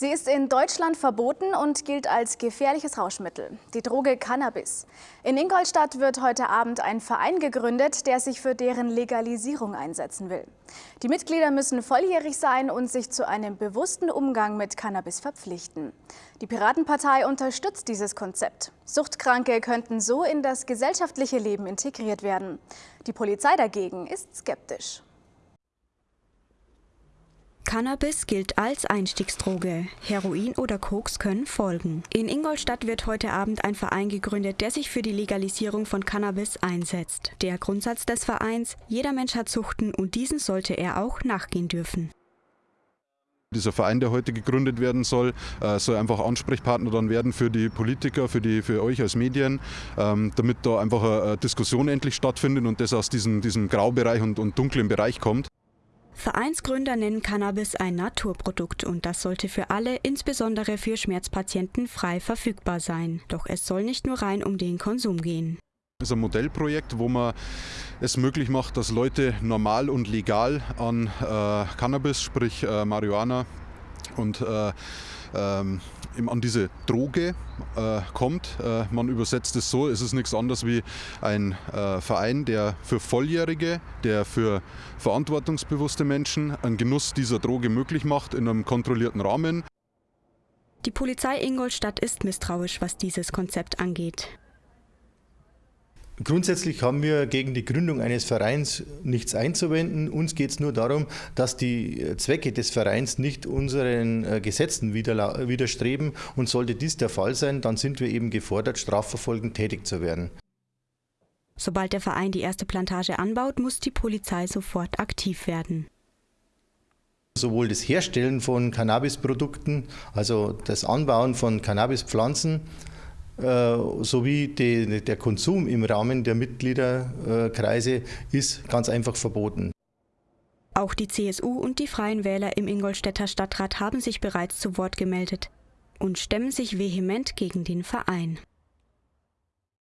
Sie ist in Deutschland verboten und gilt als gefährliches Rauschmittel, die Droge Cannabis. In Ingolstadt wird heute Abend ein Verein gegründet, der sich für deren Legalisierung einsetzen will. Die Mitglieder müssen volljährig sein und sich zu einem bewussten Umgang mit Cannabis verpflichten. Die Piratenpartei unterstützt dieses Konzept. Suchtkranke könnten so in das gesellschaftliche Leben integriert werden. Die Polizei dagegen ist skeptisch. Cannabis gilt als Einstiegsdroge. Heroin oder Koks können folgen. In Ingolstadt wird heute Abend ein Verein gegründet, der sich für die Legalisierung von Cannabis einsetzt. Der Grundsatz des Vereins, jeder Mensch hat Suchten und diesen sollte er auch nachgehen dürfen. Dieser Verein, der heute gegründet werden soll, äh, soll einfach Ansprechpartner dann werden für die Politiker, für, die, für euch als Medien, ähm, damit da einfach eine Diskussion endlich stattfindet und das aus diesem, diesem Graubereich und, und dunklen Bereich kommt. Vereinsgründer nennen Cannabis ein Naturprodukt und das sollte für alle, insbesondere für Schmerzpatienten, frei verfügbar sein. Doch es soll nicht nur rein um den Konsum gehen. Das ist ein Modellprojekt, wo man es möglich macht, dass Leute normal und legal an äh, Cannabis, sprich äh, Marihuana und äh, ähm, an diese Droge äh, kommt. Äh, man übersetzt es so, es ist nichts anderes wie ein äh, Verein, der für Volljährige, der für verantwortungsbewusste Menschen einen Genuss dieser Droge möglich macht in einem kontrollierten Rahmen. Die Polizei Ingolstadt ist misstrauisch, was dieses Konzept angeht. Grundsätzlich haben wir gegen die Gründung eines Vereins nichts einzuwenden. Uns geht es nur darum, dass die Zwecke des Vereins nicht unseren äh, Gesetzen widerstreben. Und sollte dies der Fall sein, dann sind wir eben gefordert, strafverfolgend tätig zu werden. Sobald der Verein die erste Plantage anbaut, muss die Polizei sofort aktiv werden. Sowohl das Herstellen von Cannabisprodukten, also das Anbauen von Cannabispflanzen, äh, sowie die, der Konsum im Rahmen der Mitgliederkreise ist ganz einfach verboten. Auch die CSU und die Freien Wähler im Ingolstädter Stadtrat haben sich bereits zu Wort gemeldet und stemmen sich vehement gegen den Verein.